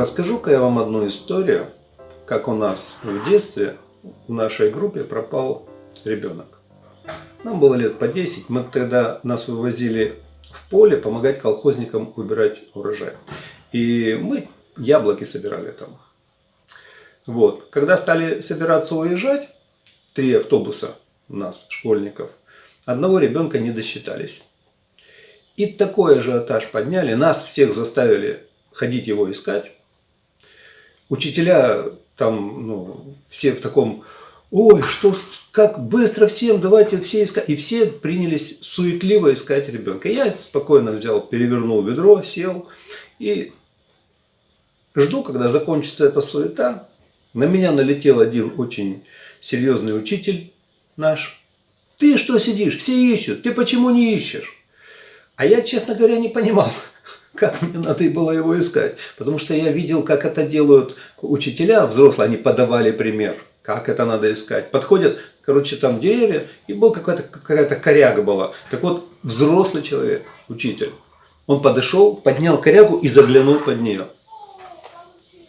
Расскажу-ка я вам одну историю, как у нас в детстве в нашей группе пропал ребенок. Нам было лет по 10, мы тогда нас вывозили в поле помогать колхозникам убирать урожай. И мы яблоки собирали там. Вот. Когда стали собираться уезжать, три автобуса у нас, школьников, одного ребенка не досчитались. И такой ажиотаж подняли, нас всех заставили ходить его искать. Учителя там, ну, все в таком, ой, что, как быстро всем, давайте все искать. И все принялись суетливо искать ребенка. Я спокойно взял, перевернул ведро, сел и жду, когда закончится эта суета. На меня налетел один очень серьезный учитель наш. Ты что сидишь? Все ищут. Ты почему не ищешь? А я, честно говоря, не понимал, как мне надо было его искать. Потому что я видел, как это делают учителя взрослые. Они подавали пример, как это надо искать. Подходят, короче, там деревья, и был какая-то какая коряга была. Так вот, взрослый человек, учитель, он подошел, поднял корягу и заглянул под нее.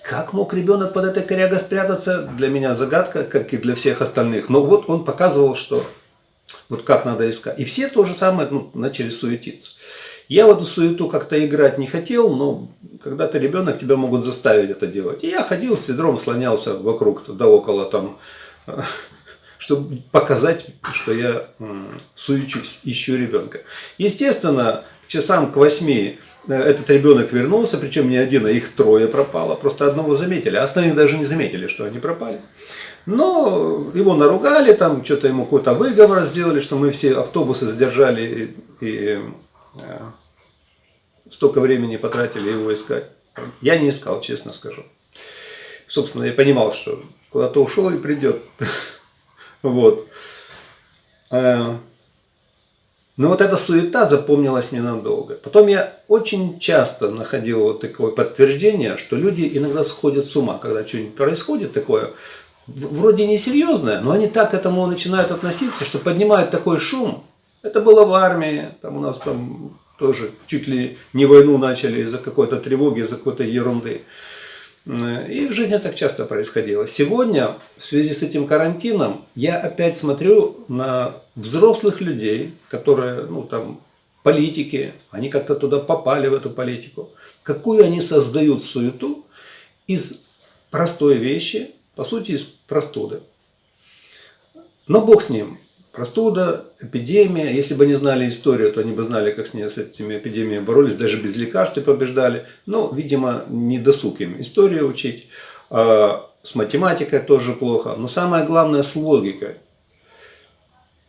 Как мог ребенок под этой корягой спрятаться, для меня загадка, как и для всех остальных. Но вот он показывал, что вот как надо искать. И все то же самое ну, начали суетиться. Я в эту суету как-то играть не хотел, но когда ты ребенок, тебя могут заставить это делать. И я ходил с ведром, слонялся вокруг, да около там, чтобы показать, что я суечусь, ищу ребенка. Естественно, часам к восьми э, этот ребенок вернулся, причем не один, а их трое пропало. Просто одного заметили, а остальных даже не заметили, что они пропали. Но его наругали, там что-то ему какой-то выговор сделали, что мы все автобусы задержали и, и э, столько времени потратили его искать. Я не искал, честно скажу. Собственно, я понимал, что куда-то ушел и придет. Вот. Э, но вот эта суета запомнилась мне надолго. Потом я очень часто находил вот такое подтверждение, что люди иногда сходят с ума, когда что-нибудь происходит такое, вроде несерьезное, но они так к этому начинают относиться, что поднимают такой шум. Это было в армии, там у нас там тоже чуть ли не войну начали из-за какой-то тревоги, из-за какой-то ерунды. И в жизни так часто происходило. Сегодня, в связи с этим карантином, я опять смотрю на взрослых людей, которые, ну там, политики, они как-то туда попали, в эту политику. Какую они создают суету из простой вещи, по сути, из простуды. Но Бог с ним. Простуда, эпидемия. Если бы они знали историю, то они бы знали, как с, ней, с этими эпидемиями боролись, даже без лекарств и побеждали. Но, видимо, не досуг им историю учить. А с математикой тоже плохо. Но самое главное с логикой.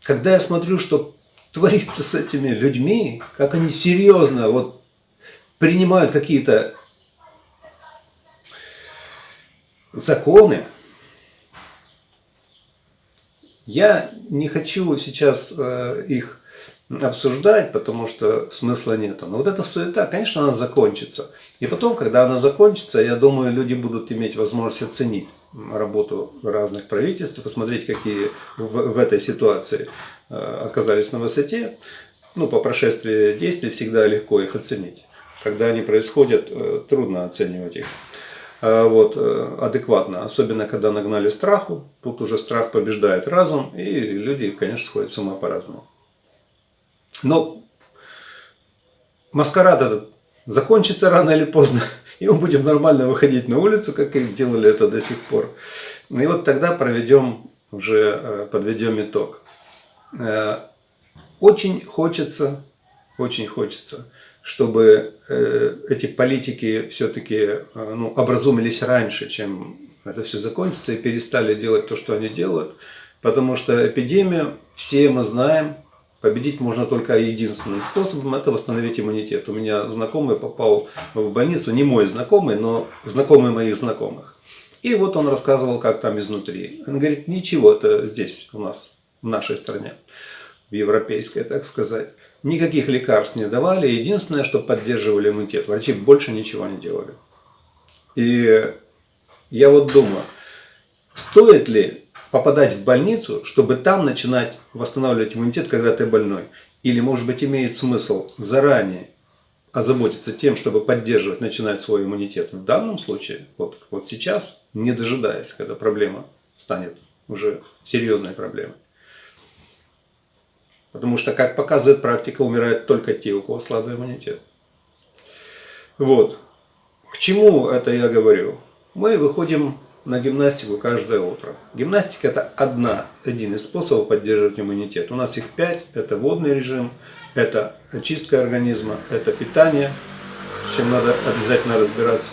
Когда я смотрю, что творится с этими людьми, как они серьезно вот принимают какие-то законы, я не хочу сейчас э, их обсуждать, потому что смысла нету. Но вот эта суета, конечно, она закончится. И потом, когда она закончится, я думаю, люди будут иметь возможность оценить работу разных правительств, посмотреть, какие в, в этой ситуации э, оказались на высоте. Ну, по прошествии действий всегда легко их оценить. Когда они происходят, э, трудно оценивать их. Э, вот, э, адекватно. Особенно, когда нагнали страху. Тут уже страх побеждает разум, и люди, конечно, сходят с ума по-разному. Но маскарад этот закончится рано или поздно, и мы будем нормально выходить на улицу, как и делали это до сих пор. И вот тогда проведем, уже э, подведем итог. Очень хочется, очень хочется чтобы э, эти политики все-таки э, ну, образумились раньше, чем это все закончится, и перестали делать то, что они делают. Потому что эпидемию, все мы знаем, победить можно только единственным способом, это восстановить иммунитет. У меня знакомый попал в больницу, не мой знакомый, но знакомый моих знакомых. И вот он рассказывал, как там изнутри. Он говорит, ничего, это здесь у нас, в нашей стране, в европейской, так сказать. Никаких лекарств не давали. Единственное, что поддерживали иммунитет. Врачи больше ничего не делали. И я вот думаю, стоит ли попадать в больницу, чтобы там начинать восстанавливать иммунитет, когда ты больной? Или, может быть, имеет смысл заранее озаботиться тем, чтобы поддерживать, начинать свой иммунитет в данном случае, вот, вот сейчас, не дожидаясь, когда проблема станет уже серьезной проблемой. Потому что, как показывает практика, умирают только те, у кого слабый иммунитет. Вот. К чему это я говорю? Мы выходим на гимнастику каждое утро. Гимнастика это одна, один из способов поддерживать иммунитет. У нас их пять. Это водный режим, это очистка организма, это питание, с чем надо обязательно разбираться.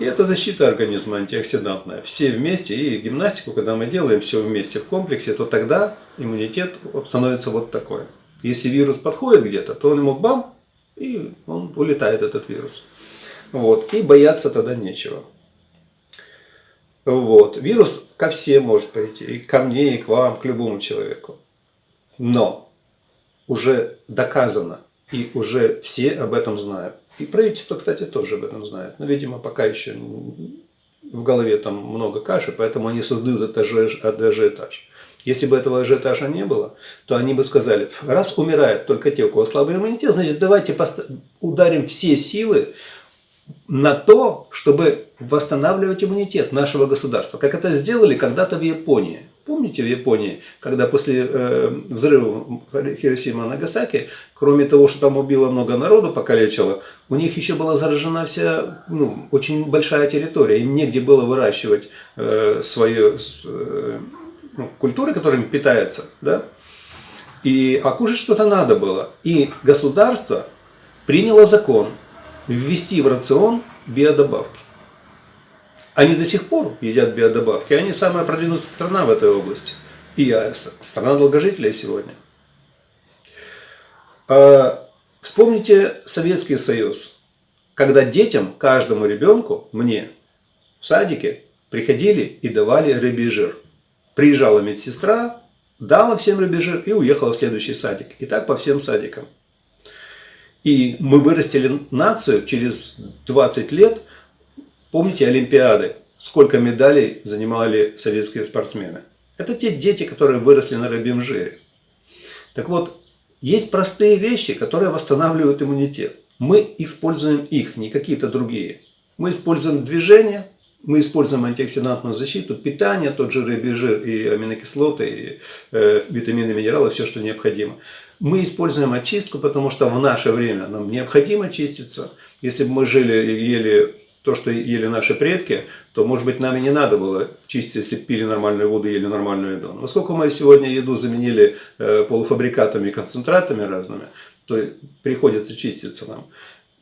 И это защита организма антиоксидантная. Все вместе, и гимнастику, когда мы делаем все вместе в комплексе, то тогда иммунитет становится вот такой. Если вирус подходит где-то, то он ему бам, и он улетает, этот вирус. Вот. И бояться тогда нечего. Вот. Вирус ко всем может прийти, и ко мне, и к вам, к любому человеку. Но уже доказано, и уже все об этом знают. И правительство, кстати, тоже об этом знает. Но, видимо, пока еще в голове там много каши, поэтому они создают этот ажиотаж. Если бы этого ажиотажа не было, то они бы сказали, раз умирают только те, у кого слабый иммунитет, значит, давайте ударим все силы на то, чтобы восстанавливать иммунитет нашего государства. Как это сделали когда-то в Японии. Помните в Японии, когда после э, взрыва Хиросима и Нагасаки, кроме того, что там убило много народу, покалечило, у них еще была заражена вся, ну, очень большая территория. Им негде было выращивать э, свою э, ну, культуры, которыми питаются, да? И, а кушать что-то надо было. И государство приняло закон ввести в рацион биодобавки. Они до сих пор едят биодобавки. Они самая продвинутая страна в этой области. И страна долгожителей сегодня. А, вспомните Советский Союз. Когда детям, каждому ребенку, мне, в садике, приходили и давали рыбий жир. Приезжала медсестра, дала всем рыбий жир и уехала в следующий садик. И так по всем садикам. И мы вырастили нацию через 20 лет – Помните Олимпиады? Сколько медалей занимали советские спортсмены? Это те дети, которые выросли на рыбьем жире. Так вот, есть простые вещи, которые восстанавливают иммунитет. Мы используем их, не какие-то другие. Мы используем движение, мы используем антиоксидантную защиту, питание, тот же рыбий жир и аминокислоты, и э, витамины, минералы, все, что необходимо. Мы используем очистку, потому что в наше время нам необходимо чиститься. Если бы мы жили и ели то, что ели наши предки, то, может быть, нам и не надо было чистить, если пили нормальную воду и ели нормальную еду. Но поскольку мы сегодня еду заменили э, полуфабрикатами и концентратами разными, то приходится чиститься нам.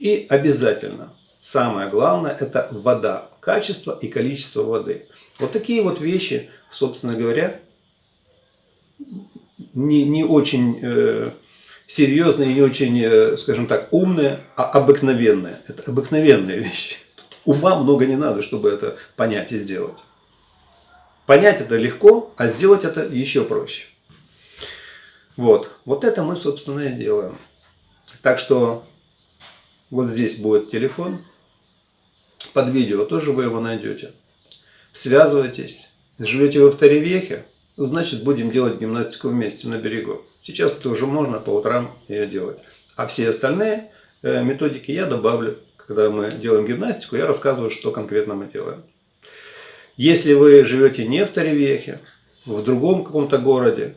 И обязательно, самое главное, это вода. Качество и количество воды. Вот такие вот вещи, собственно говоря, не, не очень э, серьезные, не очень, э, скажем так, умные, а обыкновенные. Это обыкновенные вещи. Ума много не надо, чтобы это понять и сделать. Понять это легко, а сделать это еще проще. Вот, вот это мы, собственно, и делаем. Так что вот здесь будет телефон. Под видео тоже вы его найдете. Связывайтесь. Живете вы в Таревехе, значит будем делать гимнастику вместе на берегу. Сейчас это уже можно по утрам ее делать. А все остальные э, методики я добавлю когда мы делаем гимнастику, я рассказываю, что конкретно мы делаем. Если вы живете не в Таревехе, в другом каком-то городе,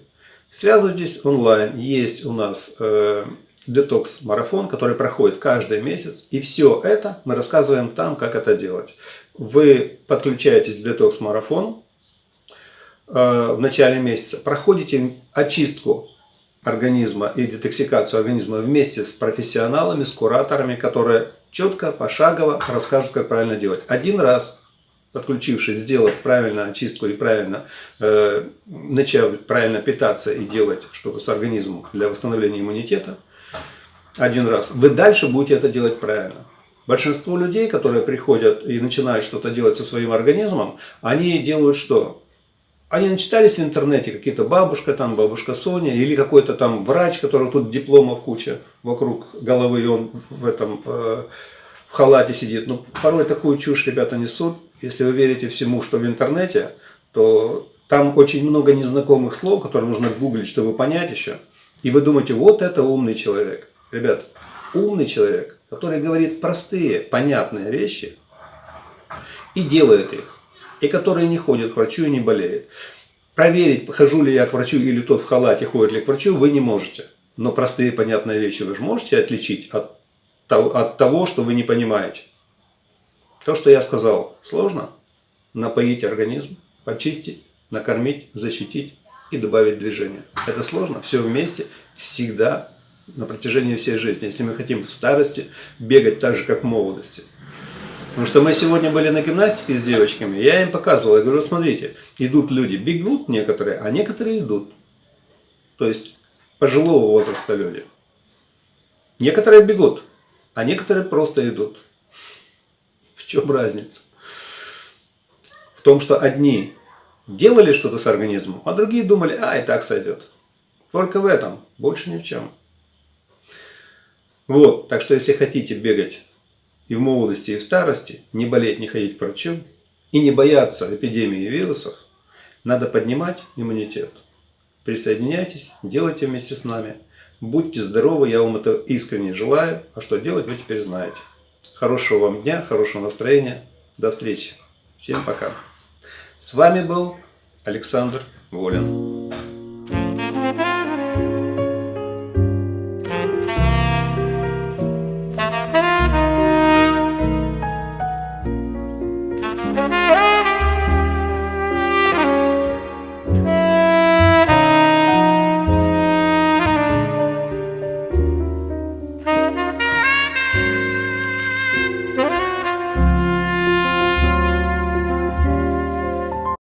связывайтесь онлайн. Есть у нас э, детокс-марафон, который проходит каждый месяц. И все это мы рассказываем там, как это делать. Вы подключаетесь к детокс-марафону в начале месяца, проходите очистку организма и детоксикацию организма вместе с профессионалами, с кураторами, которые четко, пошагово расскажут, как правильно делать. Один раз, подключившись, сделав правильно очистку и правильно, э, начав правильно питаться и делать что-то с организмом для восстановления иммунитета, один раз, вы дальше будете это делать правильно. Большинство людей, которые приходят и начинают что-то делать со своим организмом, они делают что? Они начитались в интернете, какие-то бабушка там, бабушка Соня, или какой-то там врач, которого тут дипломов куча вокруг головы, и он в этом э, в халате сидит. Но ну, порой такую чушь ребята несут. Если вы верите всему, что в интернете, то там очень много незнакомых слов, которые нужно гуглить, чтобы понять еще. И вы думаете, вот это умный человек. Ребят, умный человек – который говорит простые, понятные вещи и делает их, и который не ходит к врачу и не болеет. Проверить, хожу ли я к врачу или тот в халате ходит ли к врачу, вы не можете. Но простые понятные вещи вы же можете отличить от, от того, что вы не понимаете. То, что я сказал, сложно. Напоить организм, почистить, накормить, защитить и добавить движение. Это сложно. Все вместе, всегда, на протяжении всей жизни. Если мы хотим в старости бегать так же, как в молодости. Потому что мы сегодня были на гимнастике с девочками, я им показывал, я говорю, смотрите, идут люди, бегут некоторые, а некоторые идут. То есть пожилого возраста люди. Некоторые бегут, а некоторые просто идут. В чем разница? В том, что одни делали что-то с организмом, а другие думали, а, и так сойдет. Только в этом, больше ни в чем. Вот, так что если хотите бегать и в молодости, и в старости, не болеть, не ходить к врачу, и не бояться эпидемии вирусов, надо поднимать иммунитет. Присоединяйтесь, делайте вместе с нами. Будьте здоровы, я вам это искренне желаю. А что делать, вы теперь знаете. Хорошего вам дня, хорошего настроения. До встречи. Всем пока. С вами был Александр Волин.